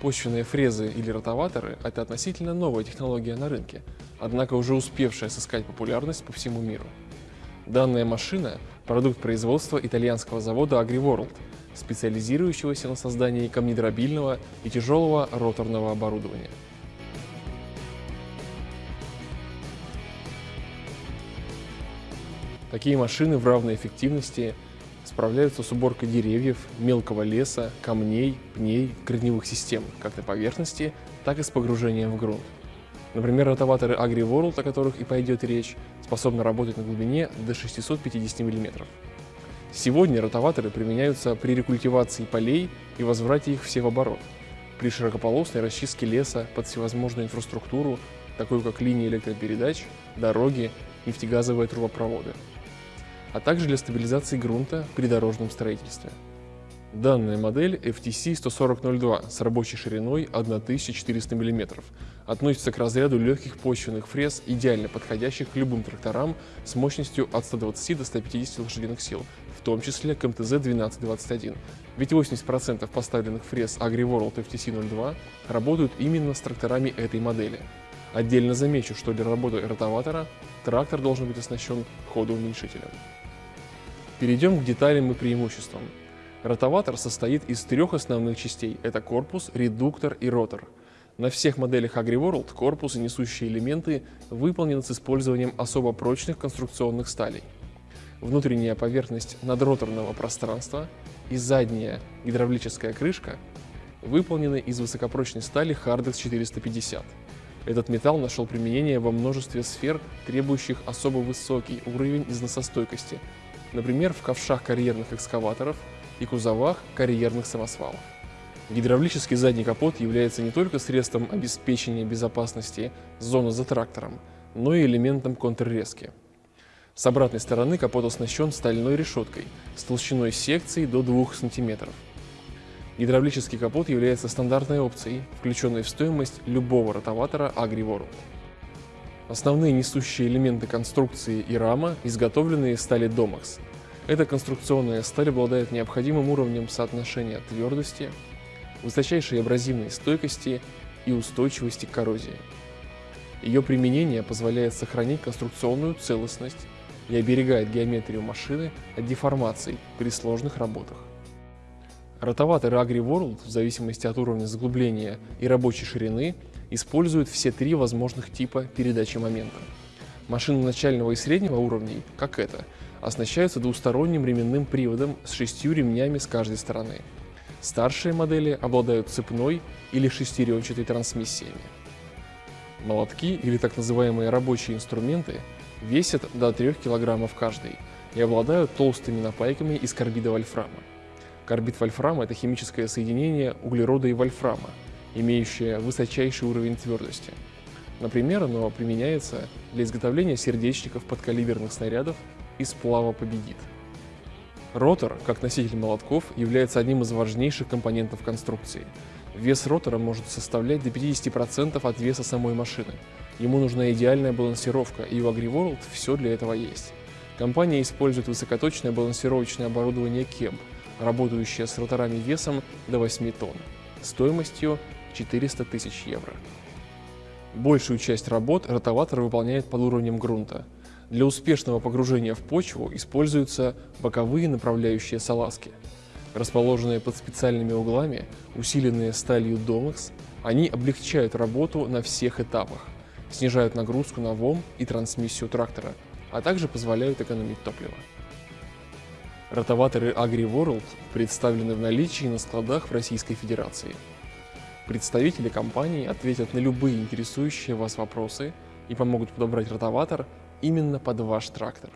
высокопочвенные фрезы или ротоваторы – это относительно новая технология на рынке, однако уже успевшая сыскать популярность по всему миру. Данная машина – продукт производства итальянского завода AgriWorld, специализирующегося на создании камнедробильного и тяжелого роторного оборудования. Такие машины в равной эффективности справляются с уборкой деревьев, мелкого леса, камней, пней, корневых систем, как на поверхности, так и с погружением в грунт. Например, ротоваторы AgriWorld, о которых и пойдет речь, способны работать на глубине до 650 мм. Сегодня ротоваторы применяются при рекультивации полей и возврате их все в оборот, при широкополосной расчистке леса под всевозможную инфраструктуру, такую как линии электропередач, дороги, нефтегазовые трубопроводы а также для стабилизации грунта при дорожном строительстве. Данная модель FTC 14002 с рабочей шириной 1400 мм относится к разряду легких почвенных фрез, идеально подходящих к любым тракторам с мощностью от 120 до 150 лошадиных сил, в том числе к МТЗ-1221. Ведь 80% поставленных фрез AgriWorld FTC-02 работают именно с тракторами этой модели. Отдельно замечу, что для работы ротоватора трактор должен быть оснащен ходоуменьшителем. Перейдем к деталям и преимуществам. Ротоватор состоит из трех основных частей. Это корпус, редуктор и ротор. На всех моделях AgriWorld корпус и несущие элементы выполнены с использованием особо прочных конструкционных сталей. Внутренняя поверхность надроторного пространства и задняя гидравлическая крышка выполнены из высокопрочной стали Hardex 450. Этот металл нашел применение во множестве сфер, требующих особо высокий уровень износостойкости, например, в ковшах карьерных экскаваторов и кузовах карьерных самосвалов. Гидравлический задний капот является не только средством обеспечения безопасности зоны за трактором, но и элементом контррезки. С обратной стороны капот оснащен стальной решеткой с толщиной секции до 2 см. Гидравлический капот является стандартной опцией, включенной в стоимость любого ротоватора AgriWorld. Основные несущие элементы конструкции и рама изготовлены из стали Domax. Эта конструкционная сталь обладает необходимым уровнем соотношения твердости, высочайшей абразивной стойкости и устойчивости к коррозии. Ее применение позволяет сохранить конструкционную целостность и оберегает геометрию машины от деформаций при сложных работах. Ротоваторы AgriWorld, в зависимости от уровня заглубления и рабочей ширины, используют все три возможных типа передачи момента. Машины начального и среднего уровней, как это, оснащаются двусторонним ременным приводом с шестью ремнями с каждой стороны. Старшие модели обладают цепной или шестеренчатой трансмиссиями. Молотки или так называемые рабочие инструменты весят до 3 кг каждый и обладают толстыми напайками из карбида вольфрама. Карбид вольфрама – это химическое соединение углерода и вольфрама, имеющее высочайший уровень твердости. Например, оно применяется для изготовления сердечников подкалиберных снарядов из сплава победит. Ротор, как носитель молотков, является одним из важнейших компонентов конструкции. Вес ротора может составлять до 50% от веса самой машины. Ему нужна идеальная балансировка, и у AgriWorld все для этого есть. Компания использует высокоточное балансировочное оборудование KEMP, работающее с роторами весом до 8 тонн, стоимостью 400 тысяч евро. Большую часть работ ротоватор выполняет под уровнем грунта. Для успешного погружения в почву используются боковые направляющие салазки. Расположенные под специальными углами, усиленные сталью Domex, они облегчают работу на всех этапах, снижают нагрузку на ВОМ и трансмиссию трактора, а также позволяют экономить топливо. Ротоваторы AgriWorld представлены в наличии на складах в Российской Федерации. Представители компании ответят на любые интересующие вас вопросы и помогут подобрать ротоватор именно под ваш трактор.